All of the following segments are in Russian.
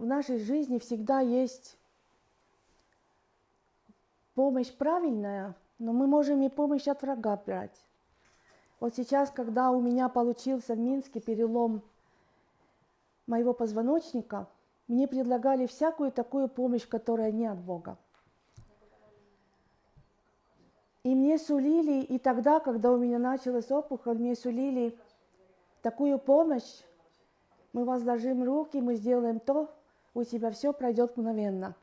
в нашей жизни всегда есть помощь правильная, но мы можем и помощь от врага брать. Вот сейчас, когда у меня получился в Минске перелом моего позвоночника, мне предлагали всякую такую помощь, которая не от Бога. И мне сулили, и тогда, когда у меня началась опухоль, мне сулили такую помощь, мы возложим руки, мы сделаем то, у тебя все пройдет мгновенно.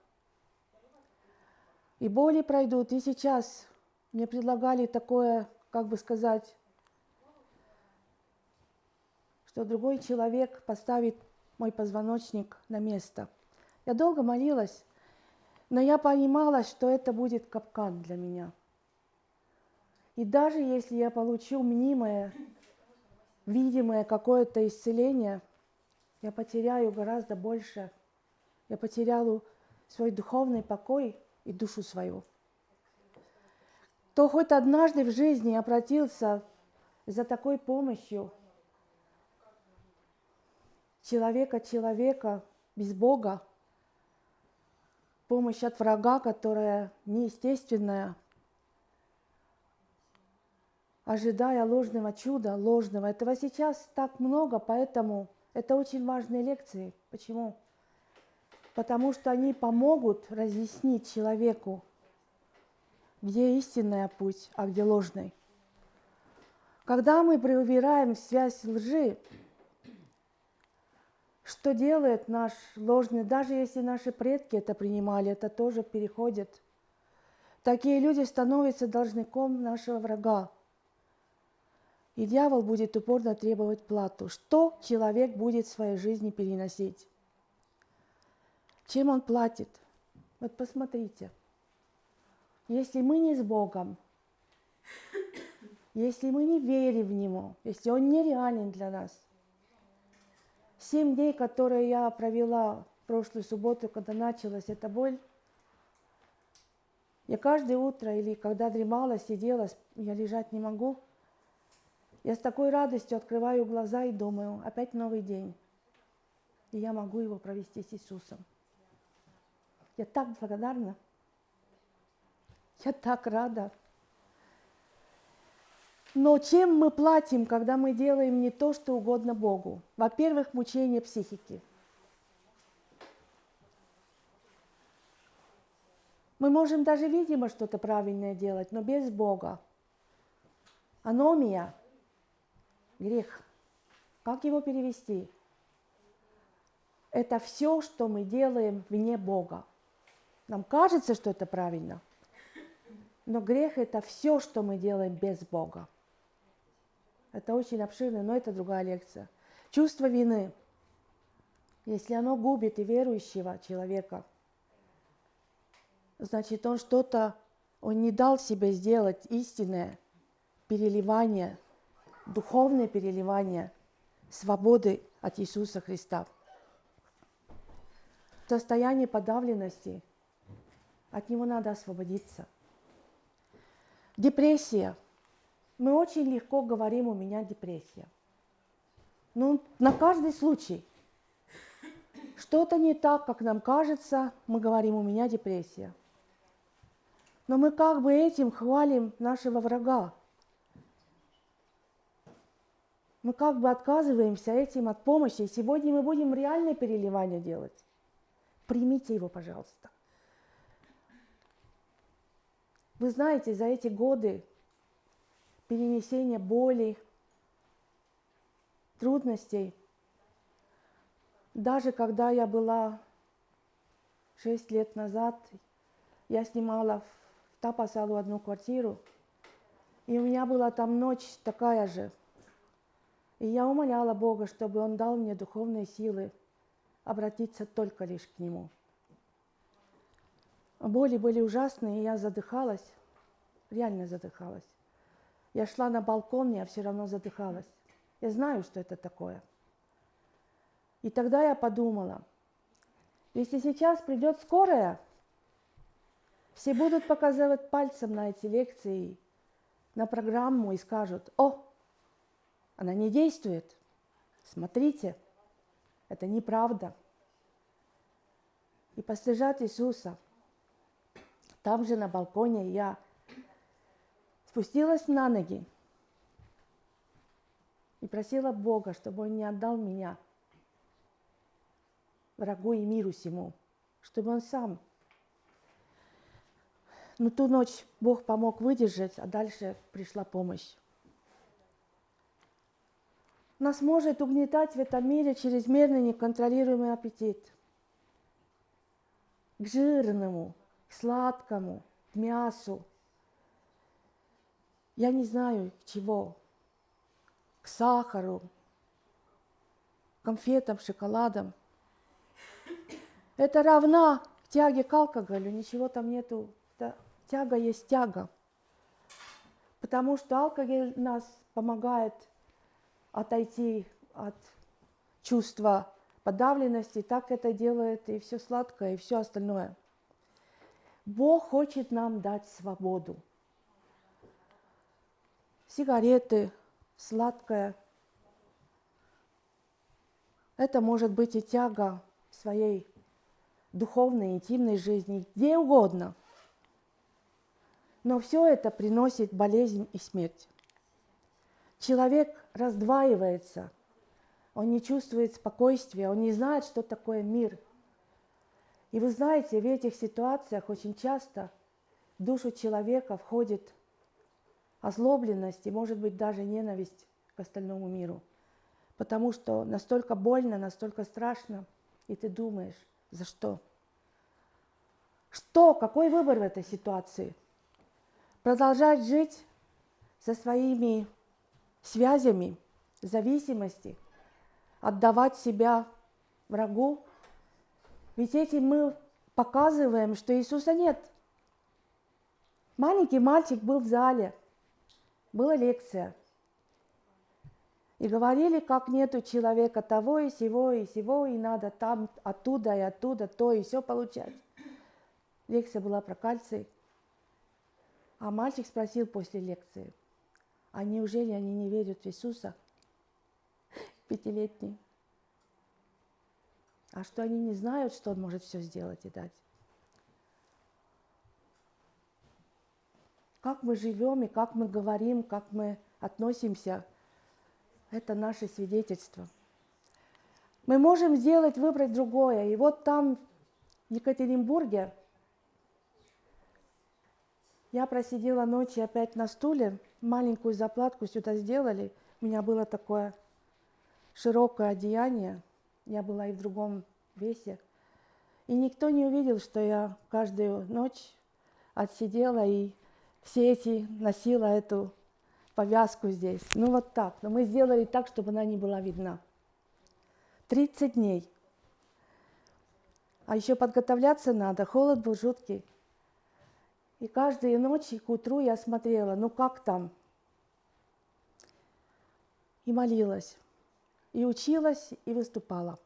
И боли пройдут. И сейчас мне предлагали такое, как бы сказать, что другой человек поставит мой позвоночник на место. Я долго молилась, но я понимала, что это будет капкан для меня. И даже если я получу мнимое, видимое какое-то исцеление, я потеряю гораздо больше. Я потеряла свой духовный покой и душу свою. Кто хоть однажды в жизни обратился за такой помощью человека человека без Бога, помощь от врага, которая неестественная, ожидая ложного чуда, ложного. Этого сейчас так много, поэтому это очень важные лекции. Почему? Потому что они помогут разъяснить человеку, где истинная путь, а где ложный. Когда мы преувираем связь лжи, что делает наш ложный, даже если наши предки это принимали, это тоже переходит. Такие люди становятся должником нашего врага. И дьявол будет упорно требовать плату. Что человек будет в своей жизни переносить? Чем он платит? Вот посмотрите. Если мы не с Богом, если мы не верим в Него, если Он нереален для нас, семь дней, которые я провела в прошлую субботу, когда началась эта боль, я каждое утро или когда дремала, сидела, я лежать не могу, я с такой радостью открываю глаза и думаю, опять новый день, и я могу его провести с Иисусом. Я так благодарна. Я так рада. Но чем мы платим, когда мы делаем не то, что угодно Богу? Во-первых, мучение психики. Мы можем даже, видимо, что-то правильное делать, но без Бога. Аномия – грех. Как его перевести? Это все, что мы делаем вне Бога. Нам кажется, что это правильно. Но грех – это все, что мы делаем без Бога. Это очень обширно, но это другая лекция. Чувство вины. Если оно губит и верующего человека, значит, он что-то, он не дал себе сделать истинное переливание, духовное переливание свободы от Иисуса Христа. Состояние подавленности – от него надо освободиться. Депрессия. Мы очень легко говорим, у меня депрессия. Ну, на каждый случай. Что-то не так, как нам кажется, мы говорим, у меня депрессия. Но мы как бы этим хвалим нашего врага. Мы как бы отказываемся этим от помощи. И сегодня мы будем реальное переливание делать. Примите его, пожалуйста. Вы знаете, за эти годы перенесения боли, трудностей, даже когда я была шесть лет назад, я снимала в Тапасалу одну квартиру, и у меня была там ночь такая же. И я умоляла Бога, чтобы Он дал мне духовные силы обратиться только лишь к Нему. Боли были ужасные, и я задыхалась, реально задыхалась. Я шла на балкон, я все равно задыхалась. Я знаю, что это такое. И тогда я подумала, если сейчас придет скорая, все будут показывать пальцем на эти лекции, на программу и скажут, о, она не действует, смотрите, это неправда. и постижать Иисуса. Там же на балконе я спустилась на ноги и просила Бога, чтобы Он не отдал меня врагу и миру всему, чтобы Он сам. Но ту ночь Бог помог выдержать, а дальше пришла помощь. Нас может угнетать в этом мире чрезмерный неконтролируемый аппетит к жирному, к сладкому, к мясу. Я не знаю чего, к сахару, конфетам, шоколадам. Это равна тяге к алкоголю, ничего там нету. Тяга есть тяга. Потому что алкоголь нас помогает отойти от чувства подавленности, так это делает и все сладкое, и все остальное. Бог хочет нам дать свободу. Сигареты, сладкое. Это может быть и тяга своей духовной, интимной жизни, где угодно. Но все это приносит болезнь и смерть. Человек раздваивается, он не чувствует спокойствия, он не знает, что такое мир. И вы знаете, в этих ситуациях очень часто в душу человека входит озлобленность и, может быть, даже ненависть к остальному миру. Потому что настолько больно, настолько страшно, и ты думаешь, за что? Что? Какой выбор в этой ситуации? Продолжать жить со своими связями, зависимости, отдавать себя врагу. Ведь этим мы показываем, что Иисуса нет. Маленький мальчик был в зале, была лекция. И говорили, как нету человека того и сего и сего, и надо там, оттуда и оттуда, то и все получать. Лекция была про кальций. А мальчик спросил после лекции – а неужели они не верят в Иисуса? Пятилетний. А что они не знают, что Он может все сделать и дать? Как мы живем и как мы говорим, как мы относимся, это наше свидетельство. Мы можем сделать, выбрать другое. И вот там, в Екатеринбурге, я просидела ночи опять на стуле, маленькую заплатку сюда сделали. У меня было такое широкое одеяние, я была и в другом весе. И никто не увидел, что я каждую ночь отсидела и все эти носила эту повязку здесь. Ну вот так. Но мы сделали так, чтобы она не была видна. 30 дней. А еще подготовляться надо. Холод был жуткий. И каждую ночь к утру я смотрела, ну как там? И молилась, и училась, и выступала.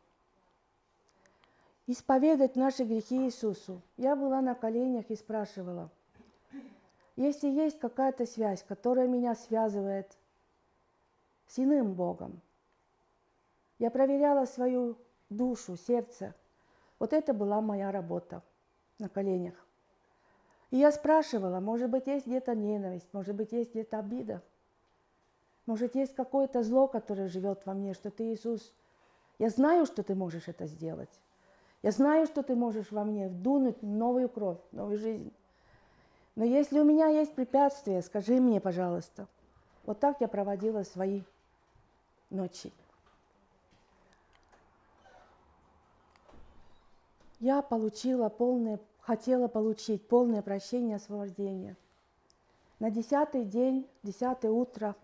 Исповедать наши грехи Иисусу. Я была на коленях и спрашивала, если есть какая-то связь, которая меня связывает с иным Богом, я проверяла свою душу, сердце. Вот это была моя работа на коленях. И я спрашивала, может быть, есть где-то ненависть, может быть, есть где-то обида, может, есть какое-то зло, которое живет во мне, что ты, Иисус, я знаю, что ты можешь это сделать. Я знаю, что ты можешь во мне вдунуть новую кровь, новую жизнь. Но если у меня есть препятствия, скажи мне, пожалуйста. Вот так я проводила свои ночи. Я получила полное хотела получить полное прощение и освобождение. На десятый день, десятое утро,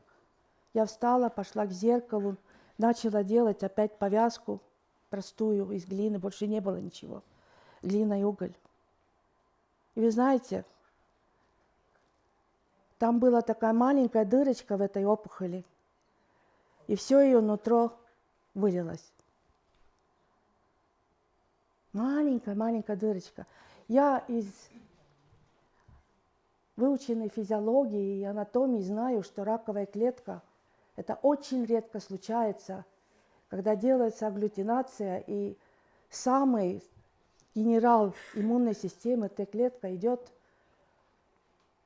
я встала, пошла к зеркалу, начала делать опять повязку простую из глины, больше не было ничего, глина и уголь. И вы знаете, там была такая маленькая дырочка в этой опухоли, и все ее нутро вылилось. Маленькая-маленькая дырочка. Я из выученной физиологии и анатомии знаю, что раковая клетка – это очень редко случается, когда делается агглютинация, и самый генерал иммунной системы, Т-клетка, идет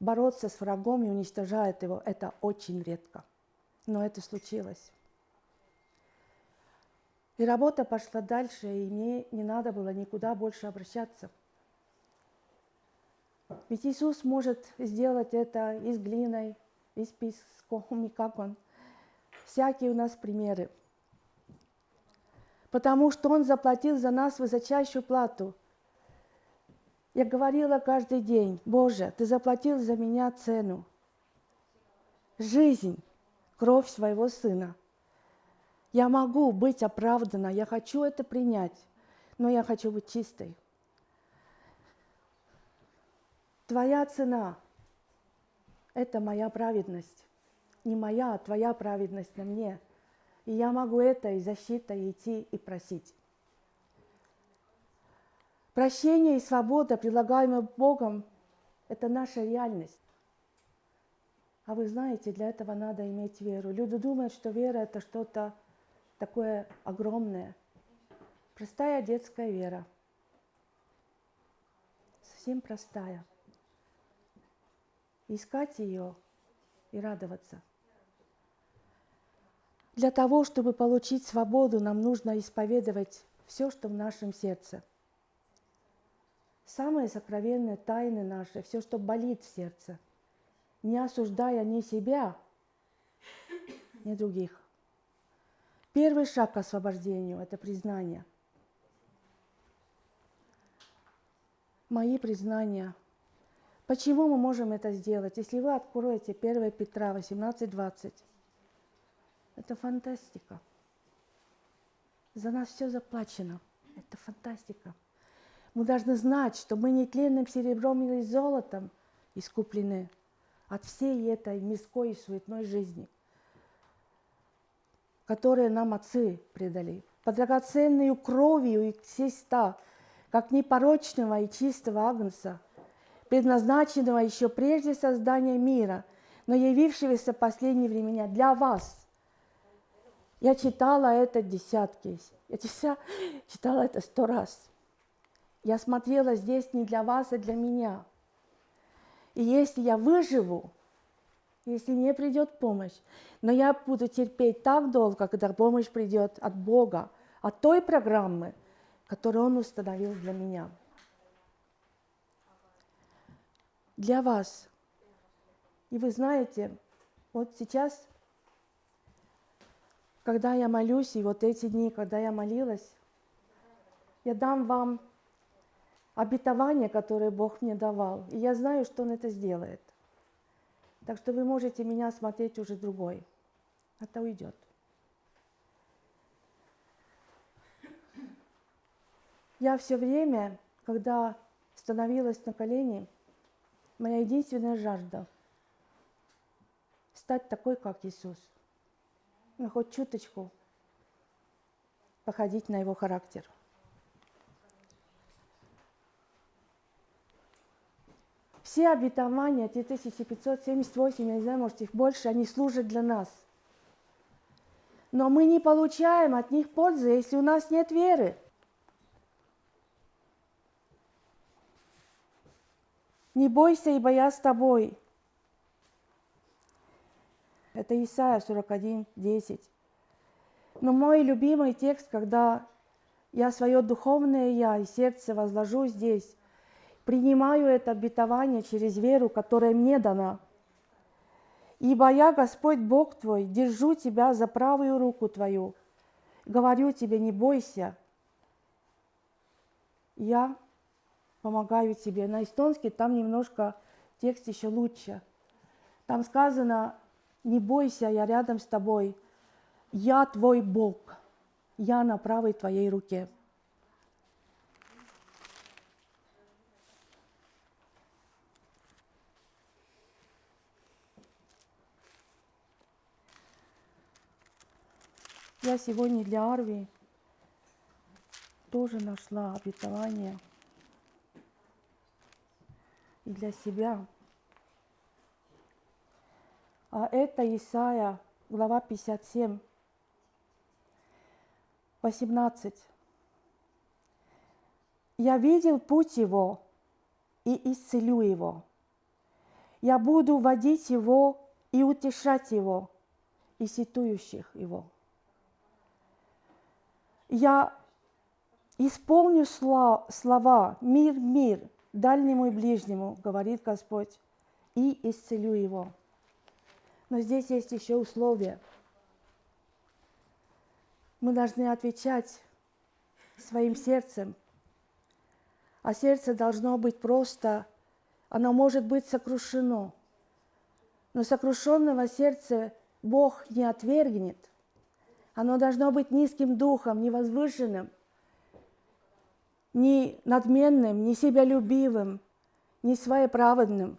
бороться с врагом и уничтожает его. Это очень редко. Но это случилось. И работа пошла дальше, и мне не надо было никуда больше обращаться. Ведь Иисус может сделать это и с глиной, и песком, и как Он. Всякие у нас примеры. Потому что Он заплатил за нас высочайшую плату. Я говорила каждый день, Боже, Ты заплатил за меня цену. Жизнь, кровь своего Сына – я могу быть оправдана, я хочу это принять, но я хочу быть чистой. Твоя цена – это моя праведность. Не моя, а твоя праведность на мне. И я могу это и защитой идти и просить. Прощение и свобода, предлагаемые Богом, это наша реальность. А вы знаете, для этого надо иметь веру. Люди думают, что вера – это что-то такое огромное. Простая детская вера. Совсем простая. Искать ее и радоваться. Для того, чтобы получить свободу, нам нужно исповедовать все, что в нашем сердце. Самые сокровенные тайны наши, все, что болит в сердце, не осуждая ни себя, ни других. Первый шаг к освобождению – это признание. Мои признания. Почему мы можем это сделать? Если вы откроете 1 Петра 18:20, это фантастика. За нас все заплачено. Это фантастика. Мы должны знать, что мы не тленным серебром или золотом искуплены от всей этой мирской и суетной жизни – которые нам отцы предали, по драгоценную кровью и Христа, как непорочного и чистого агнца, предназначенного еще прежде создания мира, но явившегося в последние времена для вас. Я читала это десятки, я читала это сто раз. Я смотрела здесь не для вас, а для меня. И если я выживу, если не придет помощь. Но я буду терпеть так долго, когда помощь придет от Бога, от той программы, которую Он установил для меня. Для вас. И вы знаете, вот сейчас, когда я молюсь, и вот эти дни, когда я молилась, я дам вам обетование, которое Бог мне давал. И я знаю, что Он это сделает. Так что вы можете меня смотреть уже другой. Это уйдет. Я все время, когда становилась на колени, моя единственная жажда – стать такой, как Иисус. Ну, хоть чуточку походить на его характер – Все обетования, 3578, я не знаю, может их больше, они служат для нас. Но мы не получаем от них пользы, если у нас нет веры. Не бойся, ибо я с тобой. Это Исайя 41, 10. Но мой любимый текст, когда я свое духовное я и сердце возложу здесь, принимаю это обетование через веру, которая мне дана. Ибо я, Господь Бог твой, держу тебя за правую руку твою. Говорю тебе, не бойся. Я помогаю тебе. На эстонский там немножко текст еще лучше. Там сказано, не бойся, я рядом с тобой. Я твой Бог. Я на правой твоей руке. Я сегодня для Арви тоже нашла обетование и для себя. А это Исаия, глава 57, 18. Я видел путь его и исцелю его. Я буду водить его и утешать его, и ситующих его. Я исполню слова «Мир, мир, дальнему и ближнему», говорит Господь, и исцелю его. Но здесь есть еще условия. Мы должны отвечать своим сердцем. А сердце должно быть просто, оно может быть сокрушено. Но сокрушенного сердца Бог не отвергнет. Оно должно быть низким духом, невозвышенным, не надменным, не себялюбивым, не своеправедным.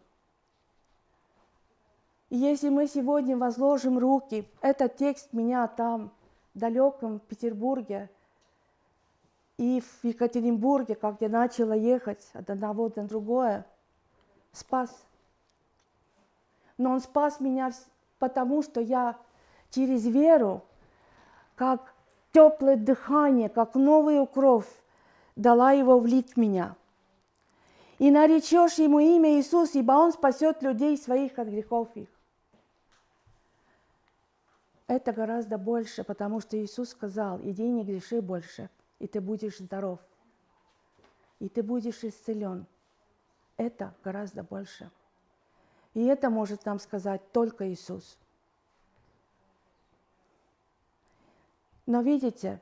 И если мы сегодня возложим руки, этот текст меня там, в далеком Петербурге и в Екатеринбурге, как я начала ехать от одного до другое, спас. Но он спас меня потому, что я через веру как теплое дыхание, как новую кровь дала его влить в меня. И наречешь ему имя Иисус, ибо он спасет людей своих от грехов их. Это гораздо больше, потому что Иисус сказал, иди не греши больше, и ты будешь здоров, и ты будешь исцелен. Это гораздо больше. И это может нам сказать только Иисус. Но видите,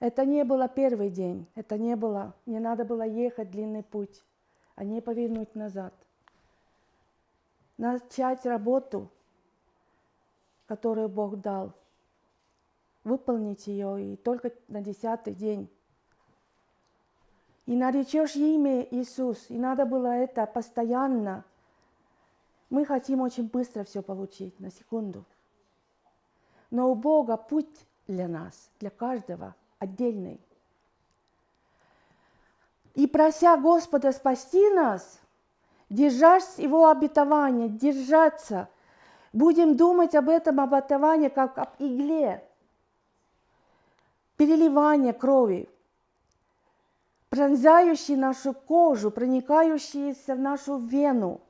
это не было первый день, это не было, не надо было ехать длинный путь, а не повернуть назад. Начать работу, которую Бог дал, выполнить ее и только на десятый день. И наречешь имя Иисус, и надо было это постоянно. Мы хотим очень быстро все получить, на секунду. Но у Бога путь для нас, для каждого отдельный. И прося Господа спасти нас, держась Его обетования, держаться, будем думать об этом обетовании как об игле, переливание крови, пронзающей нашу кожу, проникающейся в нашу вену,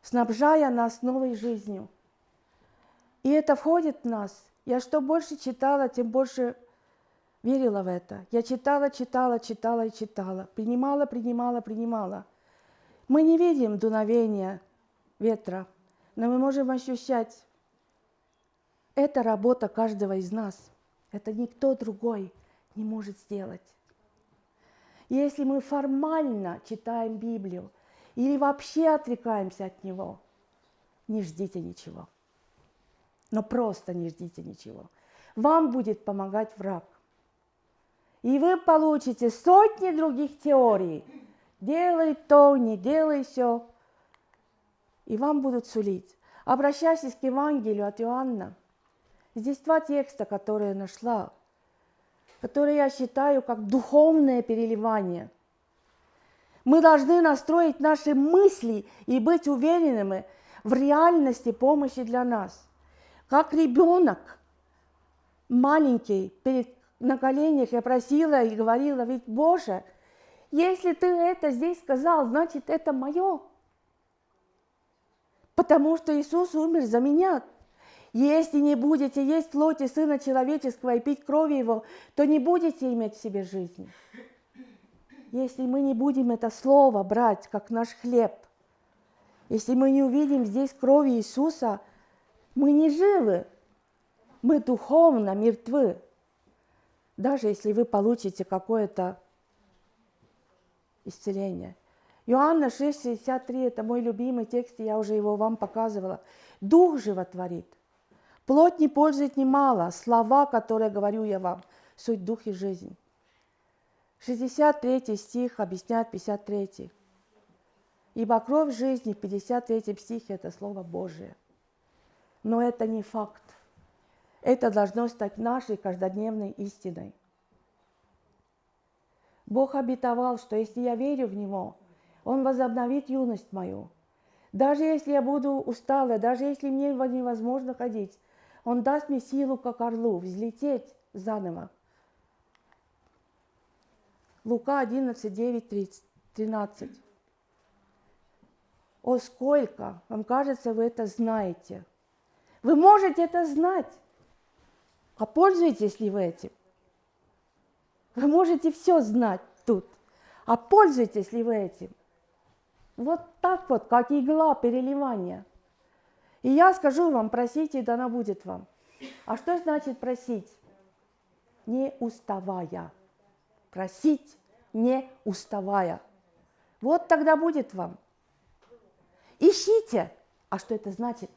снабжая нас новой жизнью. И это входит в нас – я что больше читала, тем больше верила в это. Я читала, читала, читала и читала. Принимала, принимала, принимала. Мы не видим дуновения ветра, но мы можем ощущать. Это работа каждого из нас. Это никто другой не может сделать. Если мы формально читаем Библию или вообще отрекаемся от него, не ждите ничего но просто не ждите ничего. Вам будет помогать враг. И вы получите сотни других теорий. Делай то, не делай все. И вам будут сулить. Обращайтесь к Евангелию от Иоанна. Здесь два текста, которые я нашла, которые я считаю как духовное переливание. Мы должны настроить наши мысли и быть уверенными в реальности помощи для нас – как ребенок маленький перед, на коленях я просила и говорила, ведь Боже, если ты это здесь сказал, значит это мое. Потому что Иисус умер за меня. Если не будете есть плоти Сына Человеческого и пить крови Его, то не будете иметь в себе жизни. Если мы не будем это слово брать, как наш хлеб, если мы не увидим здесь крови Иисуса – мы не живы, мы духовно мертвы. Даже если вы получите какое-то исцеление. Иоанна 6,63 – это мой любимый текст, я уже его вам показывала. Дух животворит. Плоть не пользует немало. Слова, которые говорю я вам, суть дух и жизнь. 63 стих объясняет 53. Ибо кровь жизни в 53 стихе – это Слово Божие. Но это не факт. Это должно стать нашей каждодневной истиной. Бог обетовал, что если я верю в Него, Он возобновит юность мою. Даже если я буду устала, даже если мне невозможно ходить, Он даст мне силу, как орлу, взлететь заново. Лука 11, 9, 30, 13. О, сколько, вам кажется, вы это знаете. Вы можете это знать. А пользуетесь ли вы этим? Вы можете все знать тут. А пользуетесь ли вы этим? Вот так вот, как игла переливания. И я скажу вам, просите, и дана будет вам. А что значит просить? Не уставая. Просить, не уставая. Вот тогда будет вам. Ищите. А что это значит?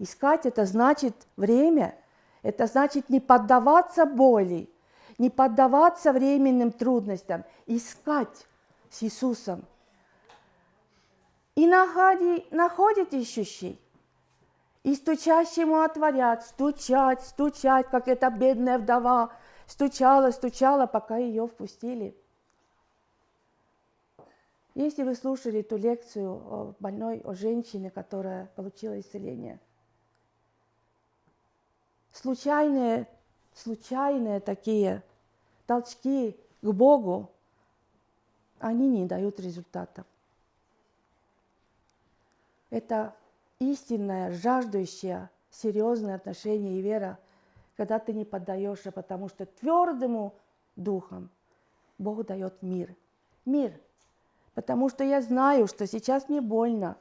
Искать это значит время. Это значит не поддаваться боли, не поддаваться временным трудностям. Искать с Иисусом. И находи, находит ищущий. И стучащему отворят, стучать, стучать, как эта бедная вдова стучала, стучала, пока ее впустили. Если вы слушали ту лекцию о больной, о женщине, которая получила исцеление, случайные, случайные такие толчки к Богу, они не дают результатов. Это истинное, жаждущее, серьезное отношение и вера, когда ты не поддаешься, потому что твердому духом Бог дает мир. Мир – потому что я знаю, что сейчас мне больно,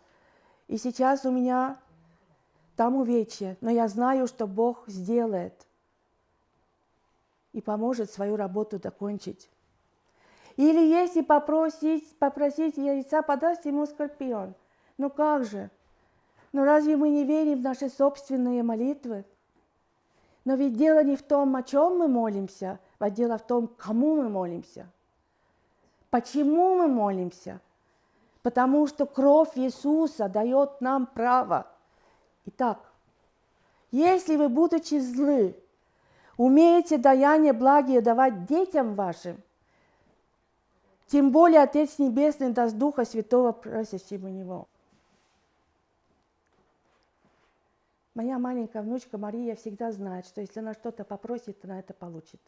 и сейчас у меня там увечье, но я знаю, что Бог сделает и поможет свою работу докончить. Или если попросить, попросить яйца, подаст ему скорпион. Ну как же? Ну разве мы не верим в наши собственные молитвы? Но ведь дело не в том, о чем мы молимся, а дело в том, кому мы молимся – Почему мы молимся? Потому что кровь Иисуса дает нам право. Итак, если вы, будучи злы, умеете даяние благие давать детям вашим, тем более Отец Небесный даст Духа Святого просящим у Него. Моя маленькая внучка Мария всегда знает, что если она что-то попросит, она это получит.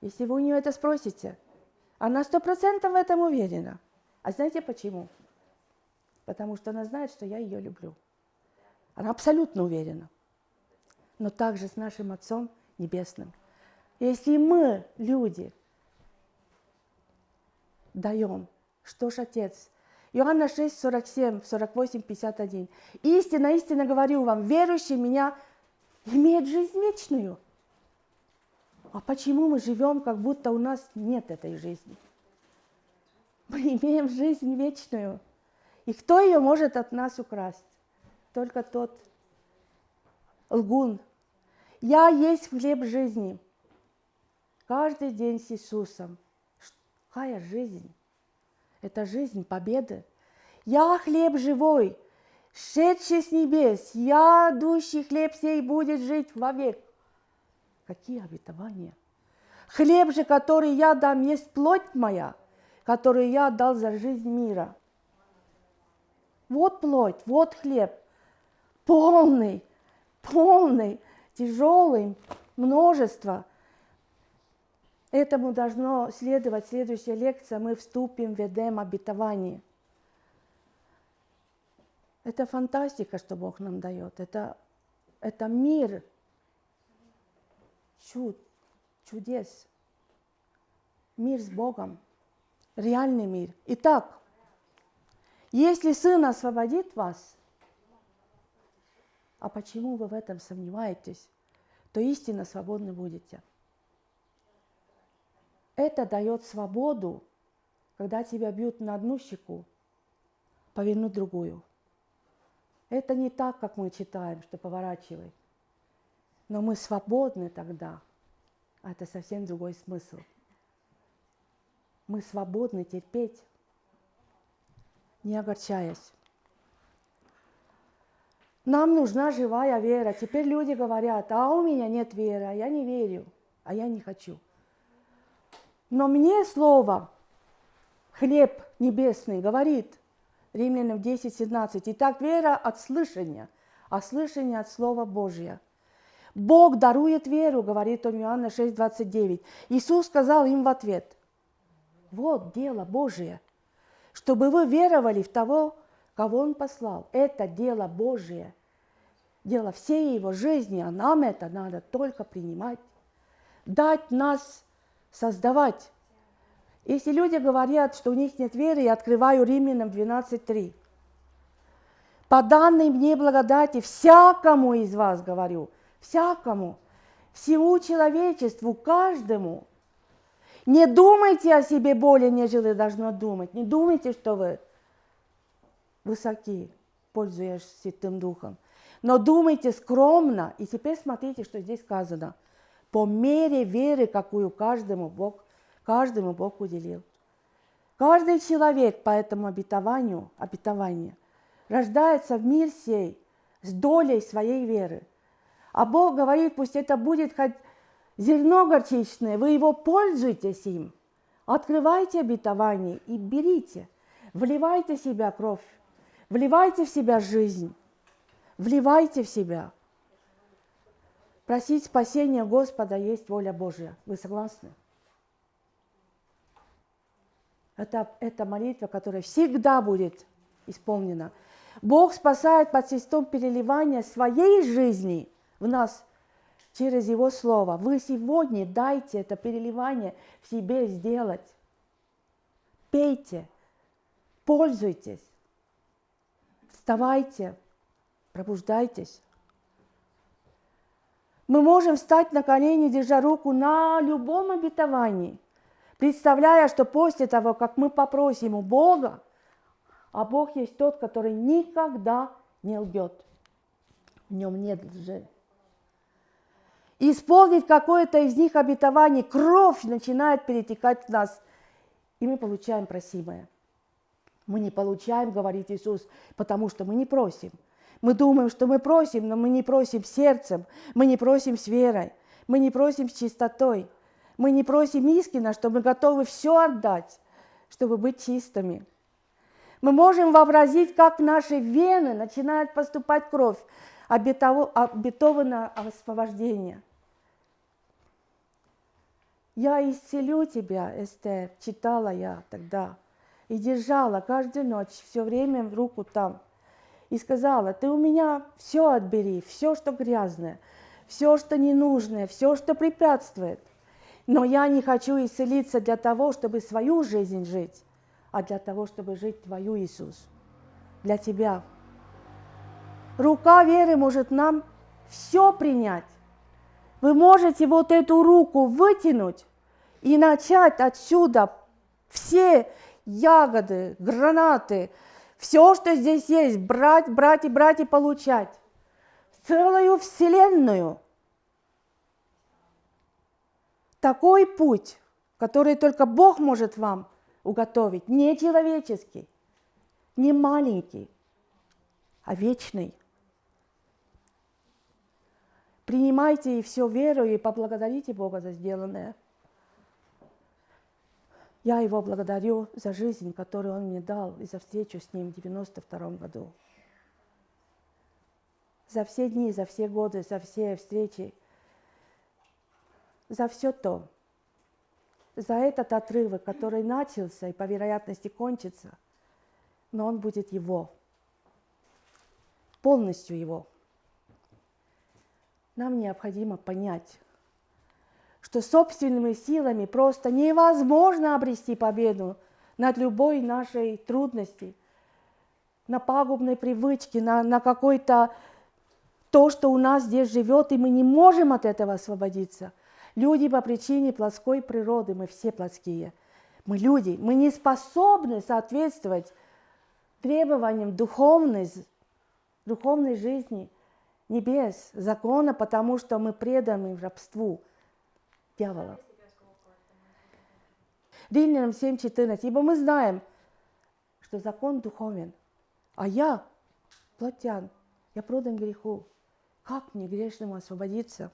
Если вы у нее это спросите – она сто процентов в этом уверена. А знаете почему? Потому что она знает, что я ее люблю. Она абсолютно уверена. Но также с нашим Отцом Небесным. Если мы, люди, даем, что ж Отец? Иоанна 6, 47, 48, 51. Истинно, истинно говорю вам, верующий меня имеет жизнь вечную – а почему мы живем, как будто у нас нет этой жизни? Мы имеем жизнь вечную. И кто ее может от нас украсть? Только тот лгун. Я есть хлеб жизни. Каждый день с Иисусом. Какая жизнь? Это жизнь победы. Я хлеб живой, шедший с небес, я, дущий хлеб сей, будет жить вовек. Какие обетования? Хлеб же, который я дам, есть плоть моя, которую я отдал за жизнь мира. Вот плоть, вот хлеб, полный, полный, тяжелый, множество. Этому должно следовать следующая лекция. Мы вступим в Эдем обетование. Это фантастика, что Бог нам дает. Это, это мир, чуд, чудес. Мир с Богом, реальный мир. Итак, если Сын освободит вас, а почему вы в этом сомневаетесь, то истинно свободны будете. Это дает свободу, когда тебя бьют на одну щеку, повернуть другую. Это не так, как мы читаем, что поворачивай. Но мы свободны тогда. А это совсем другой смысл. Мы свободны терпеть, не огорчаясь. Нам нужна живая вера. Теперь люди говорят, а у меня нет веры, а я не верю, а я не хочу. Но мне слово, хлеб небесный, говорит, Римлянам 10, 17, Итак, вера от слышания, а слышание от Слова Божия – Бог дарует веру, говорит он Иоанна 6,29. Иисус сказал им в ответ, вот дело Божие, чтобы вы веровали в того, кого Он послал. Это дело Божие, дело всей Его жизни, а нам это надо только принимать, дать нас создавать. Если люди говорят, что у них нет веры, я открываю Римлянам 12.3. По данной мне благодати всякому из вас говорю, всякому, всему человечеству, каждому. Не думайте о себе более, нежели должно думать. Не думайте, что вы высоки, пользуясь Святым Духом. Но думайте скромно. И теперь смотрите, что здесь сказано. По мере веры, какую каждому Бог, каждому Бог уделил. Каждый человек по этому обетованию, обетованию рождается в мир сей с долей своей веры. А Бог говорит, пусть это будет хоть зерно горчичное, вы его пользуйтесь им. Открывайте обетование и берите, вливайте в себя кровь Вливайте в себя жизнь, вливайте в себя. Просить спасения Господа есть воля Божья. Вы согласны? Это, это молитва, которая всегда будет исполнена. Бог спасает под посредством переливания своей жизни в нас через Его Слово. Вы сегодня дайте это переливание в себе сделать. Пейте, пользуйтесь. Вставайте, пробуждайтесь. Мы можем встать на колени, держа руку на любом обетовании, представляя, что после того, как мы попросим у Бога, а Бог есть тот, который никогда не лгет. В нем нет лжи. Исполнить какое-то из них обетований, кровь начинает перетекать в нас, и мы получаем просимое. Мы не получаем, говорит Иисус, потому что мы не просим. Мы думаем, что мы просим, но мы не просим сердцем, мы не просим с верой, мы не просим с чистотой, мы не просим искренне, что мы готовы все отдать, чтобы быть чистыми. Мы можем вообразить, как наши вены начинает поступать кровь, обетованное освобождение. «Я исцелю тебя, Эстер», читала я тогда – и держала каждую ночь, все время руку там. И сказала, ты у меня все отбери, все, что грязное, все, что ненужное, все, что препятствует. Но я не хочу исцелиться для того, чтобы свою жизнь жить, а для того, чтобы жить Твою, Иисус, для Тебя. Рука веры может нам все принять. Вы можете вот эту руку вытянуть и начать отсюда все ягоды, гранаты, все, что здесь есть, брать, брать и брать и получать. Целую вселенную. Такой путь, который только Бог может вам уготовить, не человеческий, не маленький, а вечный. Принимайте и все веру и поблагодарите Бога за сделанное – я его благодарю за жизнь, которую он мне дал, и за встречу с ним в 92 году. За все дни, за все годы, за все встречи, за все то, за этот отрывок, который начался и по вероятности кончится, но он будет его, полностью его. Нам необходимо понять, что собственными силами просто невозможно обрести победу над любой нашей трудностью, на пагубной привычке, на, на какой-то то, что у нас здесь живет, и мы не можем от этого освободиться. Люди по причине плотской природы, мы все плотские. Мы люди, мы не способны соответствовать требованиям духовной, духовной жизни небес, закона, потому что мы преданы рабству – дьявола. Римлянам 7.14. Ибо мы знаем, что закон духовен, а я плотян, я продан греху. Как мне грешному освободиться?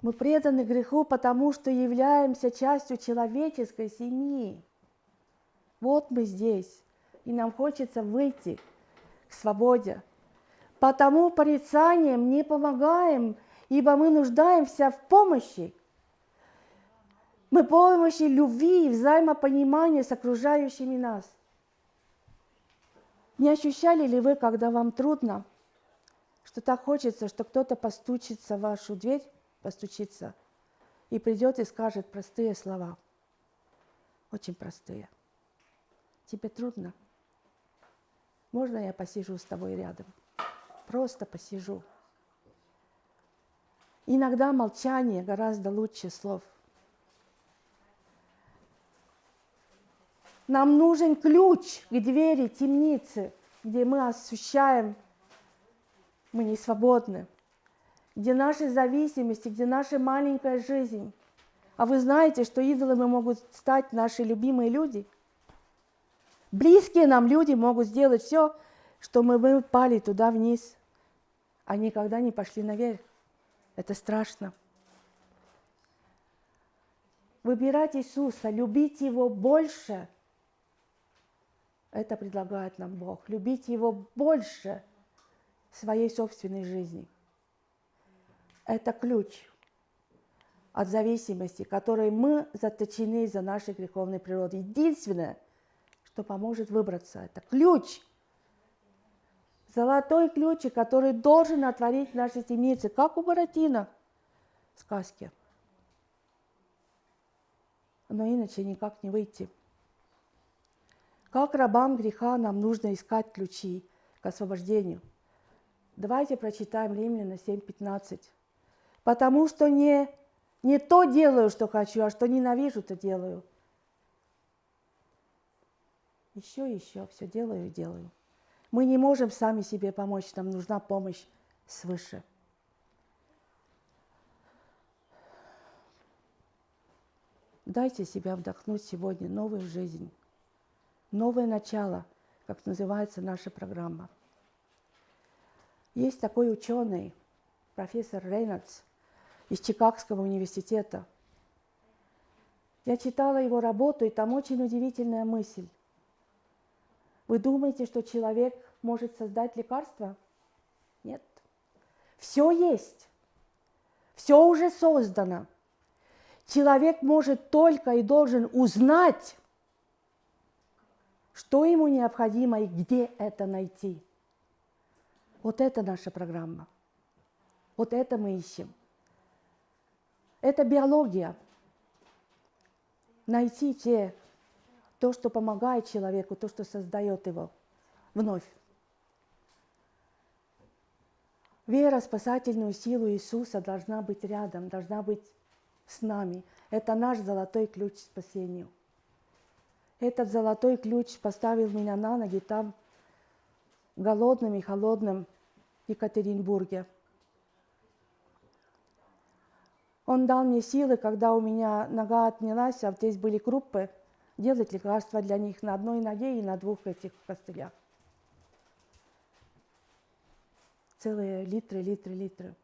Мы преданы греху, потому что являемся частью человеческой семьи. Вот мы здесь, и нам хочется выйти к свободе, Потому порицанием не помогаем, ибо мы нуждаемся в помощи. Мы помощи любви и взаимопонимания с окружающими нас. Не ощущали ли вы, когда вам трудно, что так хочется, что кто-то постучится в вашу дверь, постучится, и придет и скажет простые слова, очень простые. Тебе трудно? Можно я посижу с тобой рядом? Просто посижу. Иногда молчание гораздо лучше слов. Нам нужен ключ к двери темницы, где мы ощущаем, мы не свободны, где наши зависимости, где наша маленькая жизнь. А вы знаете, что идолами могут стать наши любимые люди? Близкие нам люди могут сделать все, что мы, пали туда вниз, а никогда не пошли наверх. Это страшно. Выбирать Иисуса, любить Его больше – это предлагает нам Бог. Любить Его больше своей собственной жизни. Это ключ от зависимости, которой мы заточены за нашей греховной природой. Единственное, что поможет выбраться, это ключ. Золотой ключ, который должен отворить наши темницы, как у Буратино в сказке. Но иначе никак не выйти. Как рабам греха нам нужно искать ключи к освобождению. Давайте прочитаем Римляна 7.15. Потому что не, не то делаю, что хочу, а что ненавижу, то делаю. Еще, еще, все делаю и делаю. Мы не можем сами себе помочь, нам нужна помощь свыше. Дайте себя вдохнуть сегодня новую жизнь новое начало, как называется наша программа. Есть такой ученый, профессор Рейнольдс из Чикагского университета. Я читала его работу, и там очень удивительная мысль. Вы думаете, что человек может создать лекарство? Нет. Все есть. Все уже создано. Человек может только и должен узнать, что ему необходимо и где это найти. Вот это наша программа. Вот это мы ищем. Это биология. Найти те, то, что помогает человеку, то, что создает его вновь. Вера, спасательную силу Иисуса должна быть рядом, должна быть с нами. Это наш золотой ключ к спасению – этот золотой ключ поставил меня на ноги там, голодным и холодным Екатеринбурге. Он дал мне силы, когда у меня нога отнялась, а здесь были крупы, делать лекарства для них на одной ноге и на двух этих костылях. Целые литры, литры, литры.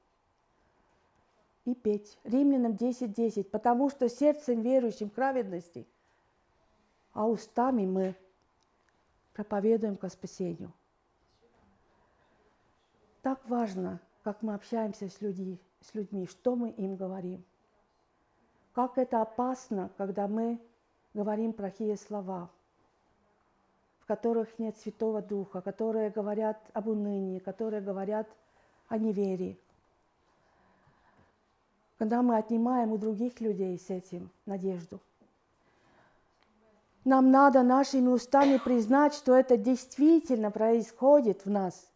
И петь. Римлянам 10.10. 10. Потому что сердцем верующим праведности – а устами мы проповедуем ко спасению. Так важно, как мы общаемся с, людьми, с людьми, что мы им говорим. Как это опасно, когда мы говорим плохие слова, в которых нет Святого Духа, которые говорят об унынии, которые говорят о неверии. Когда мы отнимаем у других людей с этим надежду. Нам надо нашими устами признать, что это действительно происходит в нас.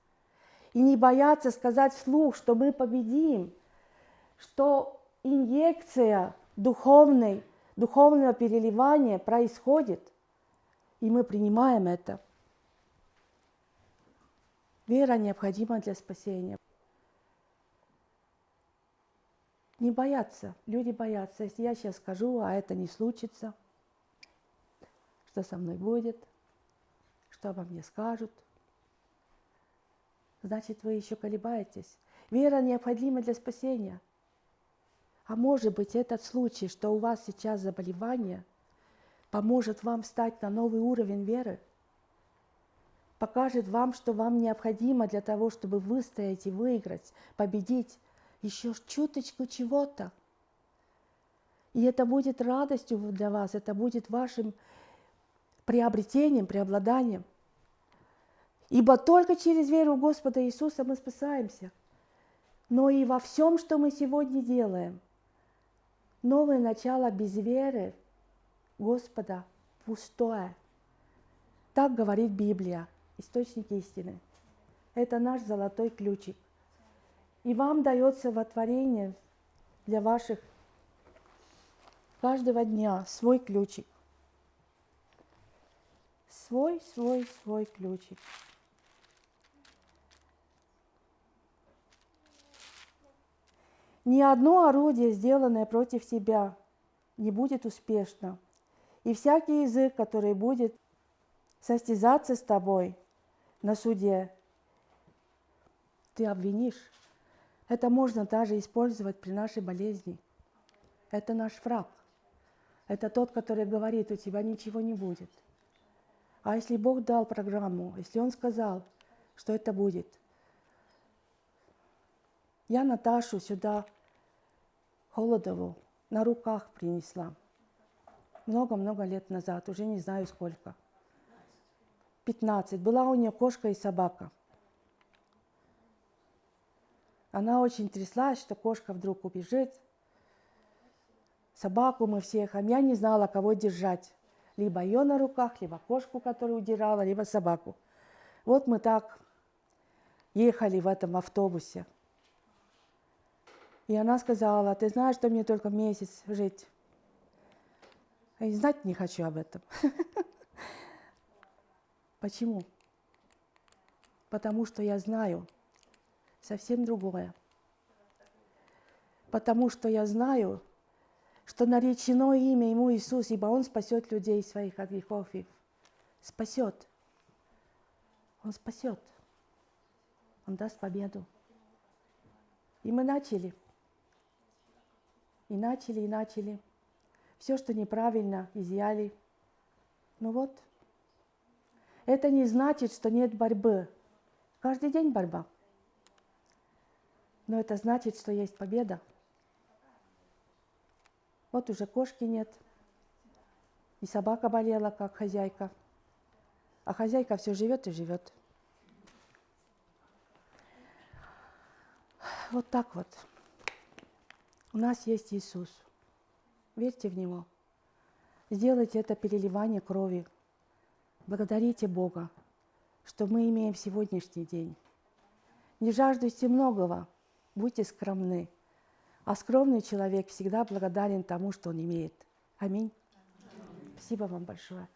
И не бояться сказать вслух, что мы победим, что инъекция духовной, духовного переливания происходит, и мы принимаем это. Вера необходима для спасения. Не бояться. Люди боятся. Если я сейчас скажу, а это не случится – что со мной будет, что обо мне скажут. Значит, вы еще колебаетесь. Вера необходима для спасения. А может быть, этот случай, что у вас сейчас заболевание, поможет вам встать на новый уровень веры, покажет вам, что вам необходимо для того, чтобы выстоять и выиграть, победить, еще чуточку чего-то. И это будет радостью для вас, это будет вашим приобретением, преобладанием. Ибо только через веру в Господа Иисуса мы спасаемся. Но и во всем, что мы сегодня делаем, новое начало без веры Господа пустое. Так говорит Библия, источник истины. Это наш золотой ключик. И вам дается во творение для ваших каждого дня свой ключик. Свой, свой, свой ключик. Ни одно орудие, сделанное против себя, не будет успешно. И всякий язык, который будет состязаться с тобой на суде, ты обвинишь. Это можно даже использовать при нашей болезни. Это наш враг. Это тот, который говорит, у тебя ничего не будет. А если Бог дал программу, если Он сказал, что это будет, я Наташу сюда, Холодову, на руках принесла. Много-много лет назад, уже не знаю сколько. 15. Была у нее кошка и собака. Она очень тряслась, что кошка вдруг убежит. Собаку мы всех, а я не знала, кого держать. Либо ее на руках, либо кошку, которую удирала, либо собаку. Вот мы так ехали в этом автобусе. И она сказала, ты знаешь, что мне только месяц жить. И знать не хочу об этом. Почему? Потому что я знаю совсем другое. Потому что я знаю, что наречено имя Ему Иисус, ибо Он спасет людей своих от грехов и спасет. Он спасет. Он даст победу. И мы начали. И начали, и начали. Все, что неправильно, изъяли. Ну вот. Это не значит, что нет борьбы. Каждый день борьба. Но это значит, что есть победа. Вот уже кошки нет. И собака болела, как хозяйка. А хозяйка все живет и живет. Вот так вот. У нас есть Иисус. Верьте в Него. Сделайте это переливание крови. Благодарите Бога, что мы имеем сегодняшний день. Не жаждуйте многого, будьте скромны. А скромный человек всегда благодарен тому, что он имеет. Аминь. Аминь. Спасибо вам большое.